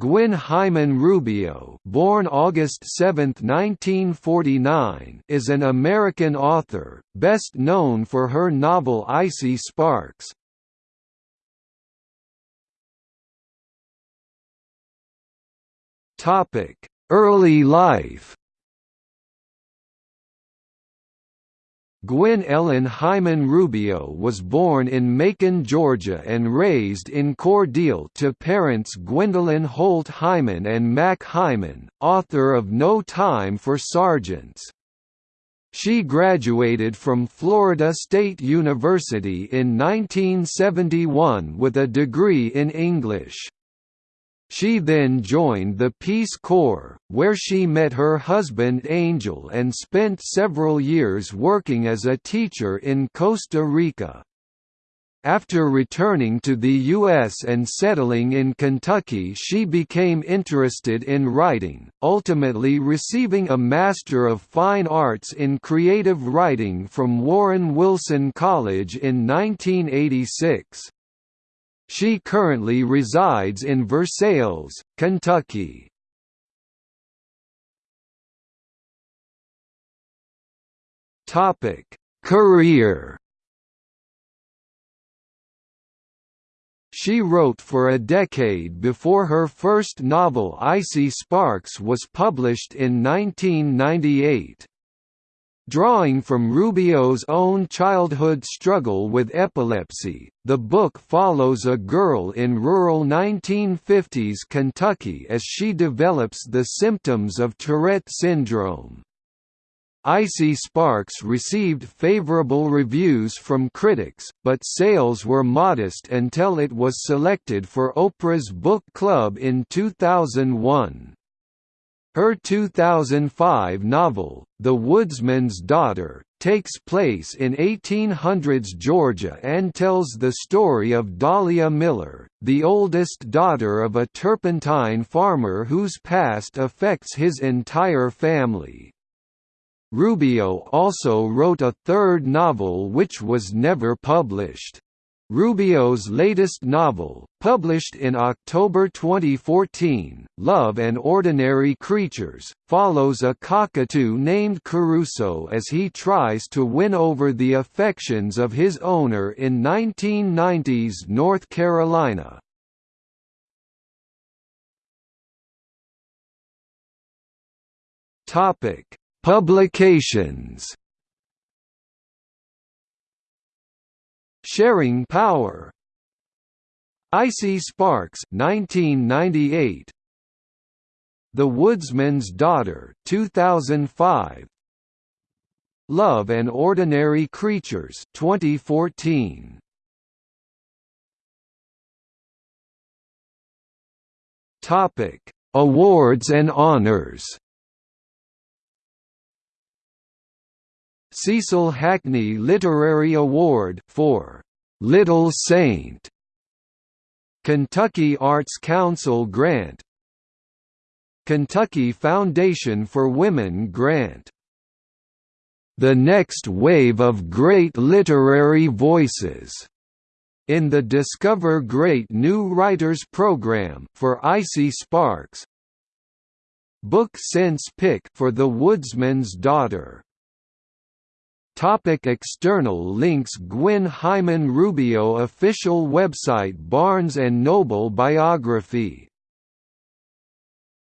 Gwyn Hyman Rubio born August 7, 1949, is an American author, best known for her novel Icy Sparks. Topic: Early life Gwyn Ellen Hyman Rubio was born in Macon, Georgia and raised in Cordele to parents Gwendolyn Holt Hyman and Mac Hyman, author of No Time for Sergeants. She graduated from Florida State University in 1971 with a degree in English. She then joined the Peace Corps, where she met her husband Angel and spent several years working as a teacher in Costa Rica. After returning to the U.S. and settling in Kentucky she became interested in writing, ultimately receiving a Master of Fine Arts in Creative Writing from Warren Wilson College in 1986. She currently resides in Versailles, Kentucky. Topic: Career. She wrote for a decade before her first novel Icy Sparks was published in 1998. Drawing from Rubio's own childhood struggle with epilepsy, the book follows a girl in rural 1950s Kentucky as she develops the symptoms of Tourette syndrome. Icy Sparks received favorable reviews from critics, but sales were modest until it was selected for Oprah's Book Club in 2001. Her 2005 novel, The Woodsman's Daughter, takes place in 1800s Georgia and tells the story of Dahlia Miller, the oldest daughter of a turpentine farmer whose past affects his entire family. Rubio also wrote a third novel which was never published. Rubio's latest novel, published in October 2014, Love and Ordinary Creatures, follows a cockatoo named Caruso as he tries to win over the affections of his owner in 1990s North Carolina. Publications Sharing Power. Icy Sparks 1998 The Woodsman's Daughter 2005 Love and Ordinary Creatures 2014 Topic Awards and honors Cecil Hackney Literary Award for Little Saint Kentucky Arts Council grant Kentucky Foundation for Women grant. The Next Wave of Great Literary Voices in the Discover Great New Writers program for Icy Sparks. Book Sense Pick for The Woodsman's Daughter Topic external links Gwyn Hyman Rubio Official website Barnes & Noble Biography